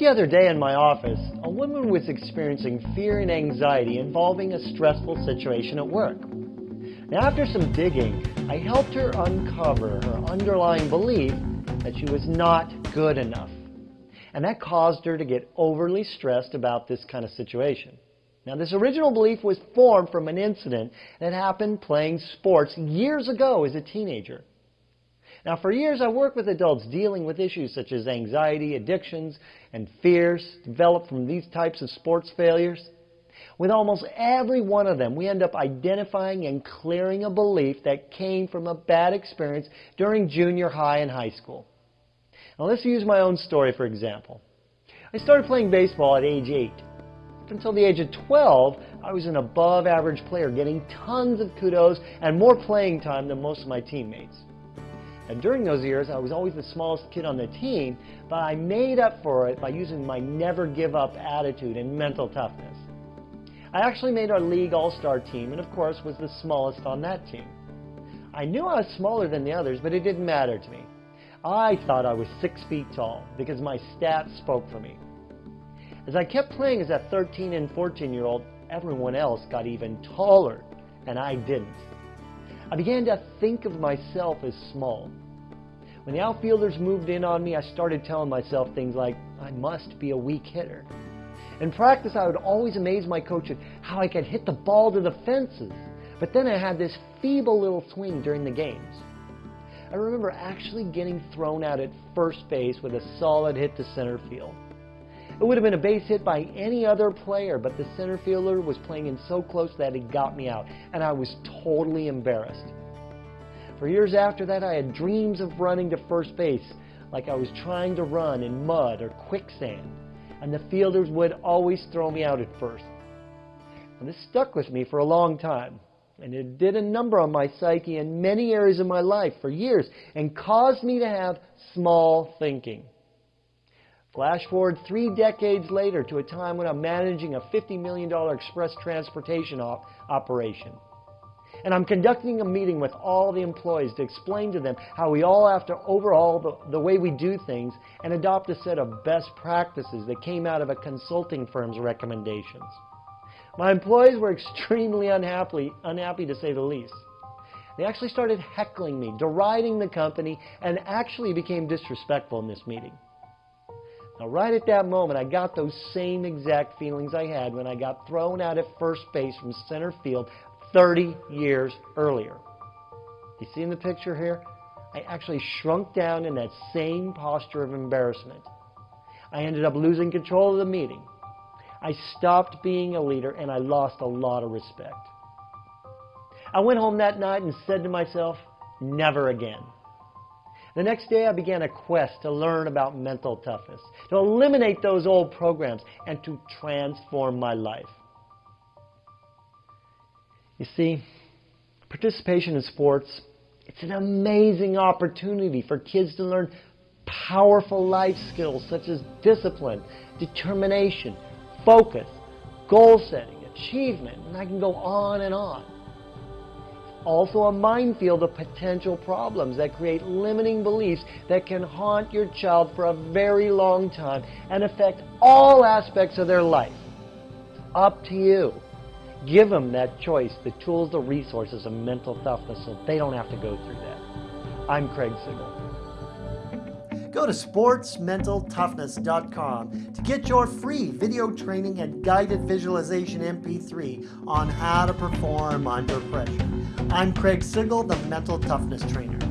the other day in my office, a woman was experiencing fear and anxiety involving a stressful situation at work. Now, after some digging, I helped her uncover her underlying belief that she was not good enough. And that caused her to get overly stressed about this kind of situation. Now, this original belief was formed from an incident that happened playing sports years ago as a teenager. Now, for years, I worked with adults dealing with issues such as anxiety, addictions, and fears developed from these types of sports failures. With almost every one of them, we end up identifying and clearing a belief that came from a bad experience during junior high and high school. Now, let's use my own story for example. I started playing baseball at age 8. Up until the age of 12, I was an above average player, getting tons of kudos and more playing time than most of my teammates. And during those years, I was always the smallest kid on the team, but I made up for it by using my never give up attitude and mental toughness. I actually made our league all-star team and of course was the smallest on that team. I knew I was smaller than the others, but it didn't matter to me. I thought I was six feet tall because my stats spoke for me. As I kept playing as a 13 and 14 year old, everyone else got even taller and I didn't. I began to think of myself as small. When the outfielders moved in on me, I started telling myself things like, I must be a weak hitter. In practice, I would always amaze my coach at how I could hit the ball to the fences. But then I had this feeble little swing during the games. I remember actually getting thrown out at first base with a solid hit to center field. It would have been a base hit by any other player, but the center fielder was playing in so close that he got me out, and I was totally embarrassed. For years after that, I had dreams of running to first base, like I was trying to run in mud or quicksand, and the fielders would always throw me out at first. And this stuck with me for a long time, and it did a number on my psyche in many areas of my life for years, and caused me to have small thinking. Flash forward three decades later to a time when I'm managing a $50 million express transportation op operation. And I'm conducting a meeting with all the employees to explain to them how we all have to overhaul the, the way we do things and adopt a set of best practices that came out of a consulting firm's recommendations. My employees were extremely unhappy, unhappy to say the least. They actually started heckling me, deriding the company, and actually became disrespectful in this meeting. Now, right at that moment, I got those same exact feelings I had when I got thrown out at first base from center field 30 years earlier. You see in the picture here? I actually shrunk down in that same posture of embarrassment. I ended up losing control of the meeting. I stopped being a leader and I lost a lot of respect. I went home that night and said to myself, never again. The next day, I began a quest to learn about mental toughness, to eliminate those old programs, and to transform my life. You see, participation in sports, it's an amazing opportunity for kids to learn powerful life skills such as discipline, determination, focus, goal setting, achievement, and I can go on and on also a minefield of potential problems that create limiting beliefs that can haunt your child for a very long time and affect all aspects of their life. Up to you. Give them that choice, the tools, the resources of mental toughness so they don't have to go through that. I'm Craig Sigl. Go to sportsmentaltoughness.com to get your free video training and guided visualization MP3 on how to perform under pressure. I'm Craig Sigl, the Mental Toughness Trainer.